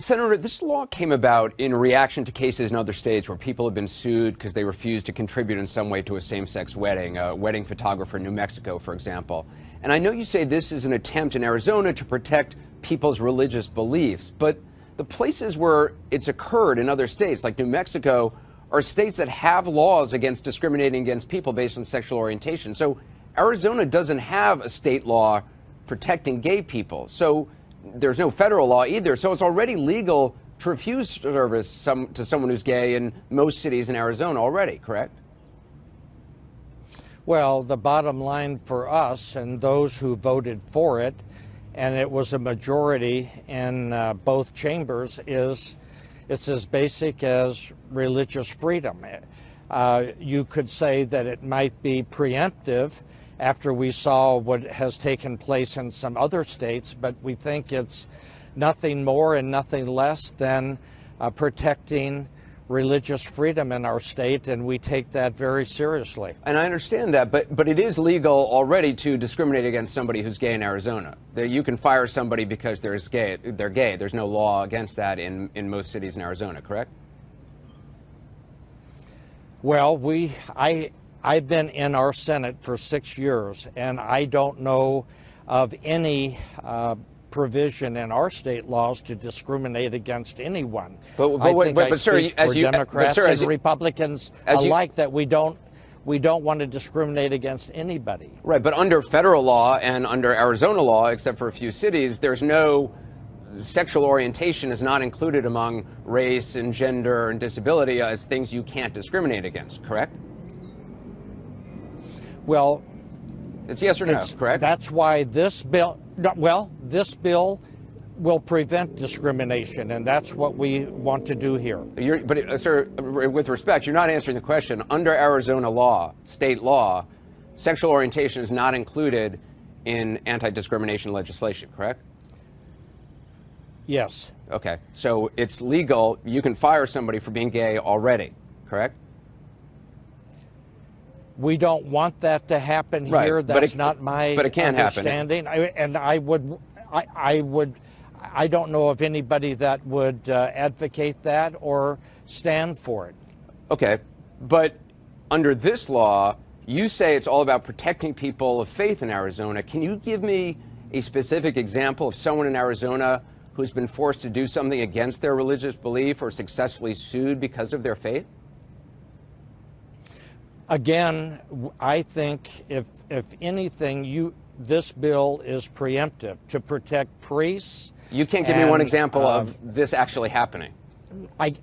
Senator, this law came about in reaction to cases in other states where people have been sued because they refused to contribute in some way to a same sex wedding, a wedding photographer in New Mexico, for example. And I know you say this is an attempt in Arizona to protect people's religious beliefs, but the places where it's occurred in other states, like New Mexico, are states that have laws against discriminating against people based on sexual orientation. So Arizona doesn't have a state law protecting gay people. So there's no federal law either. So it's already legal to refuse service some, to someone who's gay in most cities in Arizona already, correct? Well, the bottom line for us and those who voted for it, and it was a majority in uh, both chambers, is it's as basic as religious freedom. Uh, you could say that it might be preemptive after we saw what has taken place in some other states, but we think it's nothing more and nothing less than uh, protecting religious freedom in our state, and we take that very seriously. And I understand that, but but it is legal already to discriminate against somebody who's gay in Arizona. That you can fire somebody because they're gay. They're gay. There's no law against that in in most cities in Arizona. Correct? Well, we I I've been in our Senate for six years, and I don't know of any uh, provision in our state laws to discriminate against anyone. But, but, I think but, I but sir, speak as for you, Democrats but, sir, and you, Republicans you, alike that we don't we don't want to discriminate against anybody. Right, but under federal law and under Arizona law, except for a few cities, there's no sexual orientation is not included among race and gender and disability as things you can't discriminate against. Correct? Well, it's yes or no, correct? That's why this bill, well, this bill will prevent discrimination, and that's what we want to do here. You're, but, uh, sir, with respect, you're not answering the question. Under Arizona law, state law, sexual orientation is not included in anti discrimination legislation, correct? Yes. Okay. So it's legal. You can fire somebody for being gay already, correct? We don't want that to happen Right, here. That's it- not my but it can happen. understanding. I, and I would, I, I would, I don't know of anybody that would uh, advocate that or stand for it. Okay. But under this law, you say it's all about protecting people of faith in Arizona. Can you give me a specific example of someone in Arizona who's been forced to do something against their religious belief or successfully sued because of their faith? Again, I think if if anything, you this bill is preemptive to protect priests. You can't give me one example uh, of this actually happening. I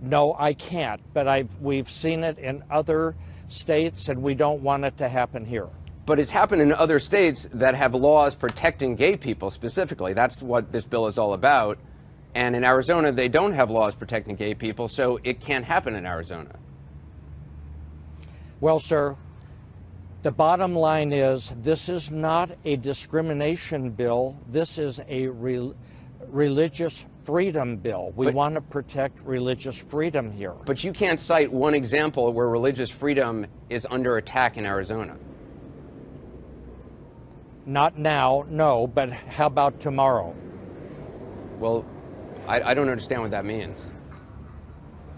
no, I can't. But I've we've seen it in other states, and we don't want it to happen here. But it's happened in other states that have laws protecting gay people specifically. That's what this bill is all about. And in Arizona, they don't have laws protecting gay people, so it can't happen in Arizona. Well, sir, the bottom line is this is not a discrimination bill. This is a re- religious freedom bill. We But- want to protect religious freedom here. But you can't cite one example where religious freedom is under attack in Arizona. Not now, no, but how about tomorrow? Well, I, I don't understand what that means.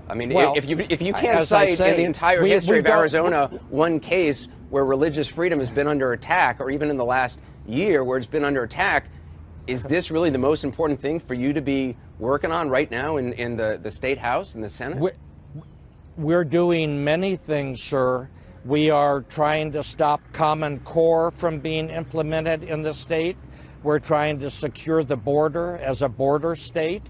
I mean, Well, if you if you can't cite say, in the entire we- history of Arizona one case where religious freedom has been under attack, or even in the last year where it's been under attack, is this really the most important thing for you to be working on right now in, in the, the state house and the Senate? We- We're doing many things, sir. We are trying to stop Common Core from being implemented in the state. We're trying to secure the border as a border state.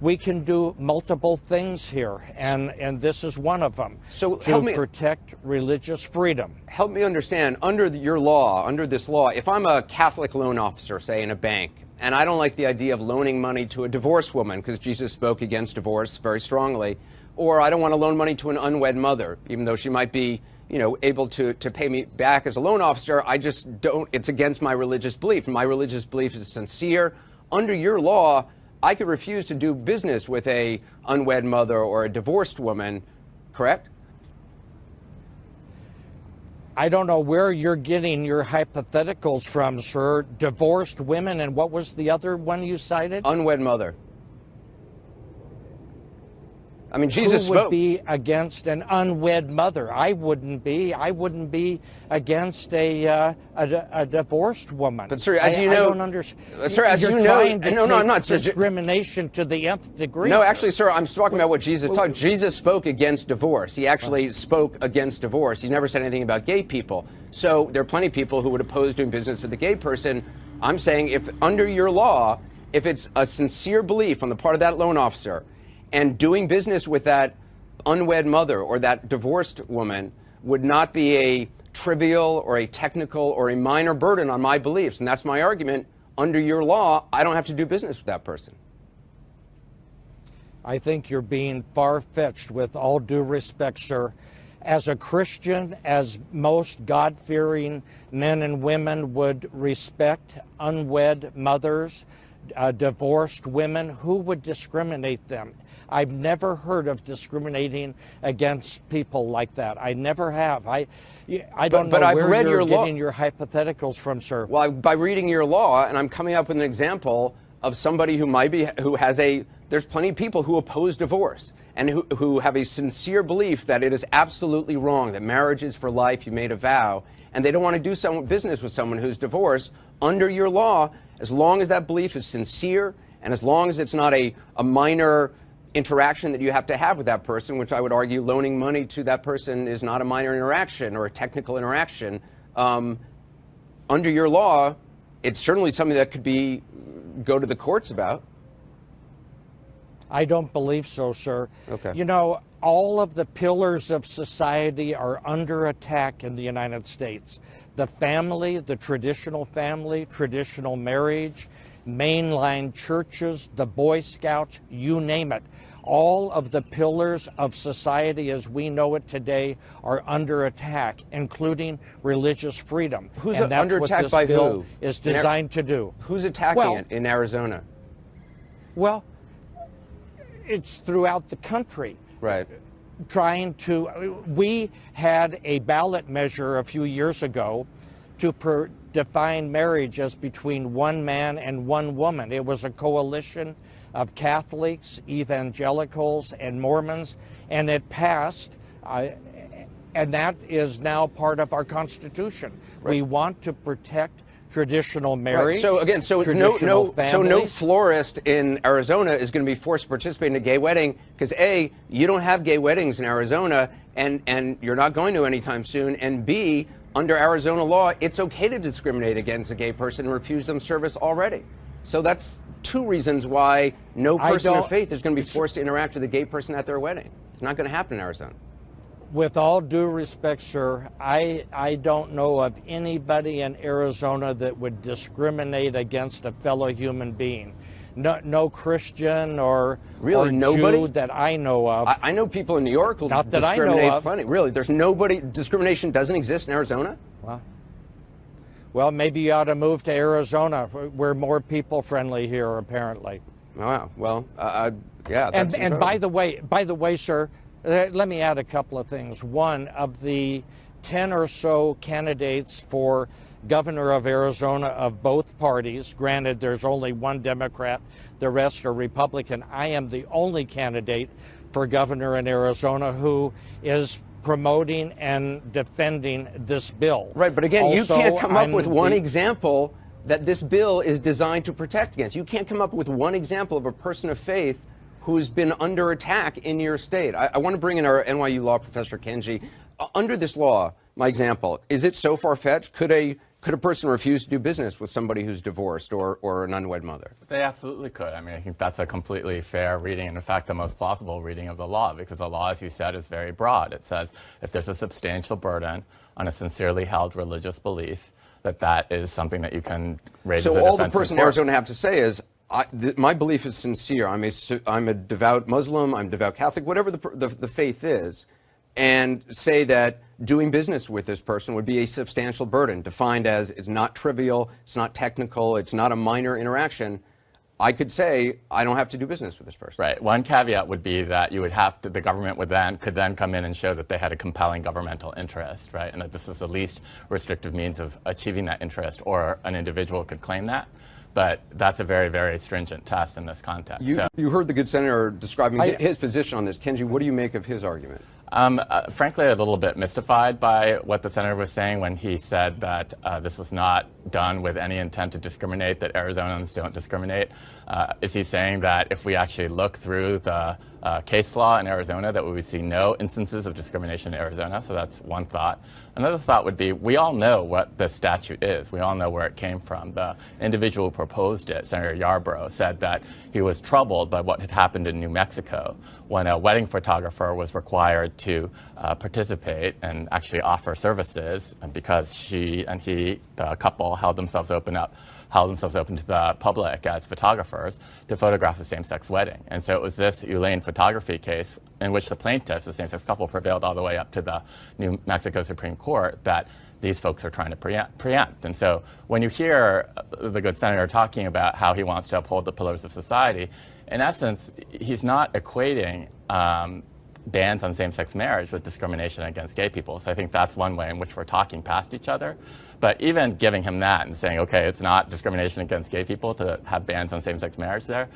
We can do multiple things here, and, and this is one of them. So to help me- protect religious freedom. help me understand under the, your law, under this law, if I'm a Catholic loan officer, say in a bank, and I don't like the idea of loaning money to a divorced woman because Jesus spoke against divorce very strongly, or I don't want to loan money to an unwed mother, even though she might be, you know, able to, to pay me back as a loan officer, I just don't, it's against my religious belief. My religious belief is sincere. Under your law, I could refuse to do business with a unwed mother or a divorced woman, correct? I don't know where you're getting your hypotheticals from, sir. Divorced women, and what was the other one you cited? Unwed mother. I mean, Jesus Who would spoke. be against an unwed mother? I wouldn't be. I wouldn't be against a uh, a, a divorced woman. But, sir, as I, you I know- don't understand. Sir, as You're you know- no, no, I'm not, sir. Discrimination to the nth degree. No, actually, sir, I'm talking about what Jesus taught. Jesus spoke against divorce. He actually spoke against divorce. He never said anything about gay people. So there are plenty of people who would oppose doing business with a gay person. I'm saying if under your law, if it's a sincere belief on the part of that loan officer and doing business with that unwed mother or that divorced woman would not be a trivial or a technical or a minor burden on my beliefs. And that's my argument. Under your law, I don't have to do business with that person. I think you're being far fetched with all due respect, sir. As a Christian, as most God fearing men and women would respect unwed mothers, uh, divorced women, who would discriminate them? I've never heard of discriminating against people like that. I never have. I, I don't but know I've where read you're your law- getting your hypotheticals from, sir. Well, I- by reading your law, and I'm coming up with an example of somebody who might be, who has a, there's plenty of people who oppose divorce and who, who have a sincere belief that it is absolutely wrong, that marriage is for life, you made a vow, and they don't want to do some business with someone who's divorced. Under your law, as long as that belief is sincere and as long as it's not a, a minor interaction that you have to have with that person, which I would argue loaning money to that person is not a minor interaction or a technical interaction. Um, under your law, it's certainly something that could be go to the courts about. I don't believe so, sir. Okay. You know, all of the pillars of society are under attack in the United States. The family, the traditional family, traditional marriage, mainline churches, the Boy Scouts, you name it. All of the pillars of society as we know it today are under attack, including religious freedom. Who's and that's under what attack this by bill who? is designed to do. Who's attacking Well- it in Arizona? Well, it's throughout the country. Right. trying to. We had a ballot measure a few years ago to per, define marriage as between one man and one woman. It was a coalition of Catholics, evangelicals, and Mormons, and it passed. Uh, and that is now part of our Constitution. We want to protect traditional marriage. Right. So again, so no, no, so no florist in Arizona is going to be forced to participate in a gay wedding because a, you don't have gay weddings in Arizona, and and you're not going to anytime soon, and b, under Arizona law, it's okay to discriminate against a gay person and refuse them service already. So that's two reasons why no person of faith is going to be forced to interact with a gay person at their wedding. It's not going to happen in Arizona. With all due respect, sir, I, I don't know of anybody in Arizona that would discriminate against a fellow human being. No, no Christian or, Really? or Nobody? Jew that I know of. I, I know people in New York who Not that I know discriminate plenty. Really, there's nobody. Discrimination doesn't exist in Arizona. well, well, maybe you ought to move to Arizona. We're more people friendly here, apparently. Wow. Well, uh, yeah. And, That's and by the way, by the way, sir, uh, let me add a couple of things. One of the ten or so candidates for governor of Arizona of both parties. Granted, there's only one Democrat; the rest are Republican. I am the only candidate for governor in Arizona who is promoting and defending this bill. Right, but again, Also, you can't come up I'm with one the- example that this bill is designed to protect against. You can't come up with one example of a person of faith who's been under attack in your state. I, I want to bring in our NYU law professor Kenji. Uh, under this law, my example, is it so far fetched? Could a could a person refuse to do business with somebody who's divorced or, or an unwed mother? They absolutely could. I mean, I think that's a completely fair reading, and in fact, the most plausible reading of the law, because the law, as you said, is very broad. It says if there's a substantial burden on a sincerely held religious belief, that that is something that you can raise So a all the person in. Arizona have to say is, I, th- my belief is sincere. I'm a, I'm a devout Muslim. I'm devout Catholic. Whatever the, the the faith is, and say that doing business with this person would be a substantial burden, defined as it's not trivial, it's not technical, it's not a minor interaction. I could say I don't have to do business with this person. Right. One caveat would be that you would have to, the government would then could then come in and show that they had a compelling governmental interest, right, and that this is the least restrictive means of achieving that interest, or an individual could claim that. but that's a very, very stringent test in this context. You, so, you heard the good senator describing I, his position on this. Kenji, what do you make of his argument? Um, uh, frankly, a little bit mystified by what the senator was saying when he said that uh, this was not done with any intent to discriminate, that Arizonans don't discriminate. Uh, is he saying that if we actually look through the uh, case law in Arizona, that we would see no instances of discrimination in Arizona? So that's one thought. Another thought would be we all know what the statute is. We all know where it came from. The individual who proposed it, Senator Yarbrough, said that he was troubled by what had happened in New Mexico when a wedding photographer was required to uh, participate and actually offer services because she and he, the couple, held themselves open up held themselves open to the public as photographers to photograph a same-sex wedding. And so it was this Elane photography case in which the plaintiffs, the same-sex couple, prevailed all the way up to the New Mexico Supreme Court that these folks are trying to preempt. And so when you hear the good senator talking about how he wants to uphold the pillars of society, in essence, he's not equating um, bans on same-sex marriage with discrimination against gay people. So I think that's one way in which we're talking past each other. But even giving him that and saying, okay, it's not discrimination against gay people to have bans on same-sex marriage there,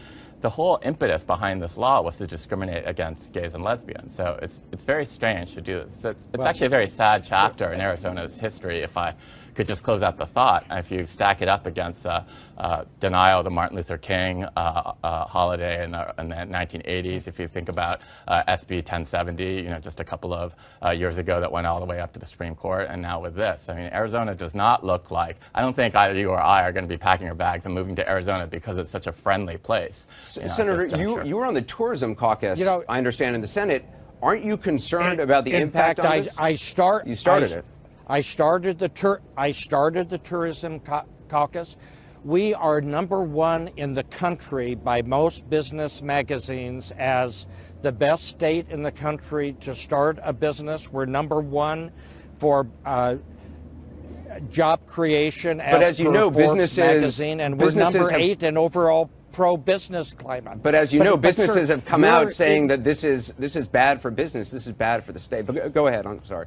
the whole impetus behind this law was to discriminate against gays and lesbians. So it's, it's very strange to do this. It's, it's well, actually a very sad chapter in Arizona's history if I could just close out the thought. If you stack it up against uh, uh, denial of the Martin Luther King uh, uh holiday in the, in the, 1980s, if you think about uh, SB 1070, you know, just a couple of uh, years ago that went all the way up to the Supreme Court, and now with this. I mean, Arizona does not look like, I don't think either you or I are going to be packing our bags and moving to Arizona because it's such a friendly place. Senator, you, you were on the tourism caucus, you know, I understand, in the Senate. Aren't you concerned about the impact fact, on I, this? I start. You started I, it. I started the tur- I started the tourism caucus. We are number one in the country by most business magazines as the best state in the country to start a business. We're number one for uh, job creation. As but as you know, businesses magazine, and we're number eight in overall pro-business climate. But as you but, know, businesses sir, have come out saying in, that this is this is bad for business. This is bad for the state. But go ahead. I'm sorry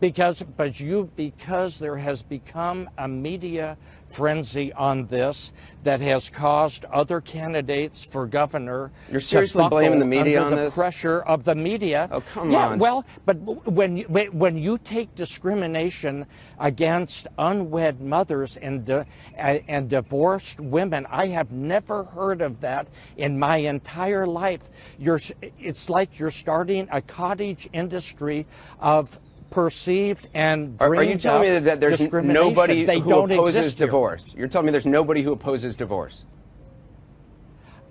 because but you because there has become a media frenzy on this that has caused other candidates for governor you're seriously blaming the media under on the this? pressure of the media. Oh come yeah, on. well but when you, when you take discrimination against unwed mothers and and divorced women i have never heard of that in my entire life. You're it's like you're starting a cottage industry of perceived and are, are you telling me that there's nobody they who don't opposes divorce? You're telling me there's nobody who opposes divorce?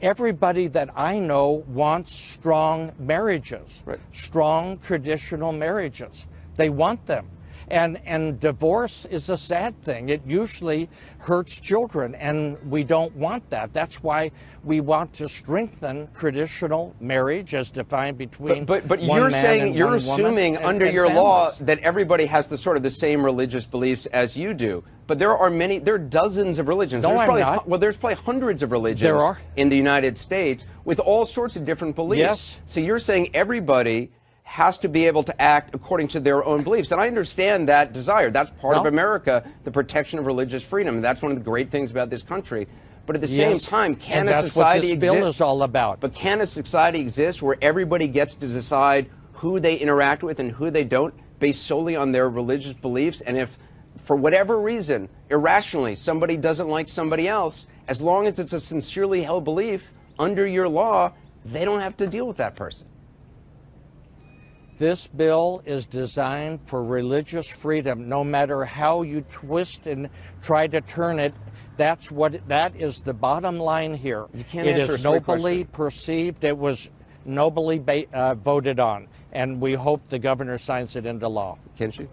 Everybody that I know wants strong marriages, right. strong traditional marriages. They want them. And, and divorce is a sad thing. It usually hurts children, and we don't want that. That's why we want to strengthen traditional marriage as defined between But, but, but you're saying, you're assuming under and your families. law that everybody has the sort of the same religious beliefs as you do. But there are many, there are dozens of religions. No, there's I'm not. Well, there's probably hundreds of religions there are. in the United States with all sorts of different beliefs. Yes. So you're saying everybody has to be able to act according to their own beliefs. And I understand that desire. That's part no. of America, the protection of religious freedom. And that's one of the great things about this country. But at the yes. same time, can and a that's society what this exist? bill is all about. But can a society exist where everybody gets to decide who they interact with and who they don't based solely on their religious beliefs? And if, for whatever reason, irrationally, somebody doesn't like somebody else, as long as it's a sincerely held belief, under your law, they don't have to deal with that person. This bill is designed for religious freedom. No matter how you twist and try to turn it, that's what that is the bottom line here. You can't it answer is a nobly question. perceived. It was nobly uh, voted on, and we hope the governor signs it into law. Kenji?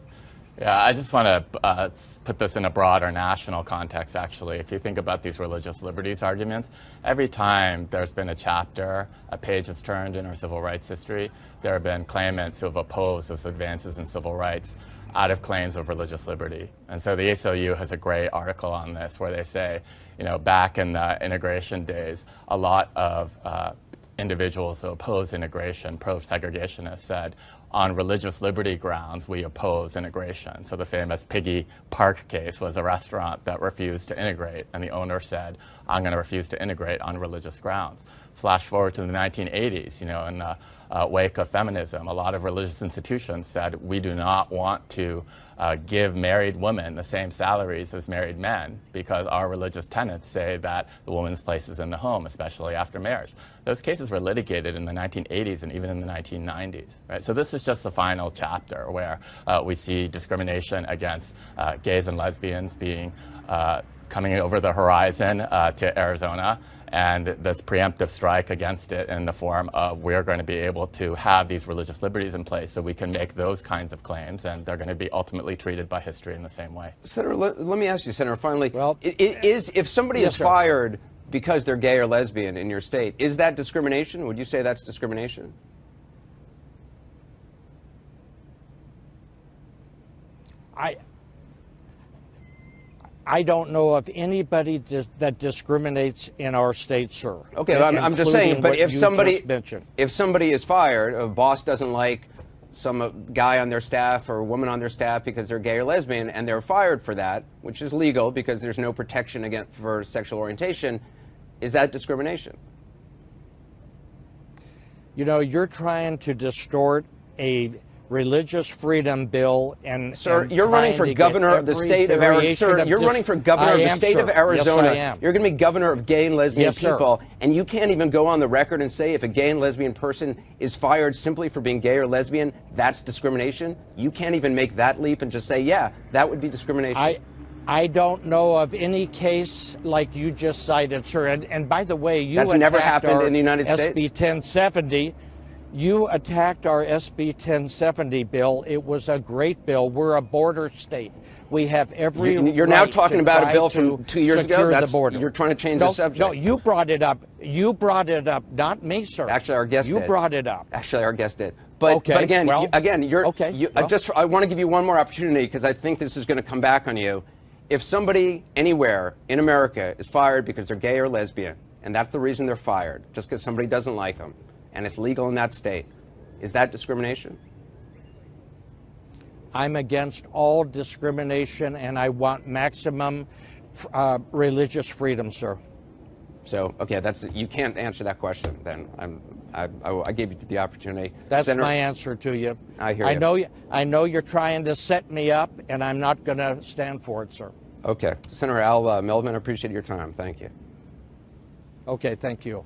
Yeah, I just want to uh, put this in a broader national context, actually. If you think about these religious liberties arguments, every time there's been a chapter, a page has turned in our civil rights history, there have been claimants who have opposed those advances in civil rights out of claims of religious liberty. And so the ACLU has a great article on this where they say, you know, back in the integration days, a lot of uh, individuals who oppose integration, pro-segregationists, said, on religious liberty grounds, we oppose integration. So the famous Piggie Park case was a restaurant that refused to integrate, and the owner said, I'm going to refuse to integrate on religious grounds. Flash forward to the 1980s, you know, in the uh, wake of feminism, a lot of religious institutions said, we do not want to uh, give married women the same salaries as married men because our religious tenets say that the woman's place is in the home, especially after marriage. Those cases were litigated in the 1980s and even in the 1990s. Right? So this is just the final chapter where uh, we see discrimination against uh, gays and lesbians being uh, coming over the horizon uh, to Arizona and this preemptive strike against it in the form of we're going to be able to have these religious liberties in place so we can make those kinds of claims and they're going to be ultimately treated by history in the same way. Senator, let, let me ask you, Senator, finally, Well- i- i- is if somebody Yes, is sir. fired because they're gay or lesbian in your state, is that discrimination? Would you say that's discrimination? I, I don't know of anybody dis- that discriminates in our state, sir. Okay, I'm, I'm just saying, but if somebody if somebody is fired, a boss doesn't like some uh, guy on their staff or a woman on their staff because they're gay or lesbian, and they're fired for that, which is legal because there's no protection against for sexual orientation, is that discrimination? You know, you're trying to distort a religious freedom bill and Sir, you're running for governor of the state of Arizona. Sir, you're running for governor of the state of Arizona. Yes, You're going to be governor of gay and lesbian Yes, sir. people, and you can't even go on the record and say if a gay and lesbian person is fired simply for being gay or lesbian, that's discrimination. You can't even make that leap and just say, yeah, that would be discrimination. I, I don't know of any case like you just cited, sir. And, and by the way, you That's never happened in the United SB States? 1070. You attacked our SB 1070 bill. It was a great bill. We're a border state. We have every. You- you're now talking about a bill from two years ago? That's- the border. you're trying to change no, the subject. No, you brought it up. You brought it up, not me, sir. Actually, our guest did. You did. brought it up. Actually, our guest did. But, Okay, but again, well, you, again, you're okay, You, I just I want to give you one more opportunity because I think this is going to come back on you. If somebody anywhere in America is fired because they're gay or lesbian, and that's the reason they're fired, just because somebody doesn't like them, and it's legal in that state, is that discrimination? I'm against all discrimination and I want maximum uh, religious freedom, sir. So, okay, that's you can't answer that question. Then I'm, I, I, I gave you the opportunity. That's Senator- my answer to you. I hear you. I you. know I know you're trying to set me up, and I'm not going to stand for it, sir. Okay, Senator Al uh, Melvin, I appreciate your time. Thank you. Okay, thank you.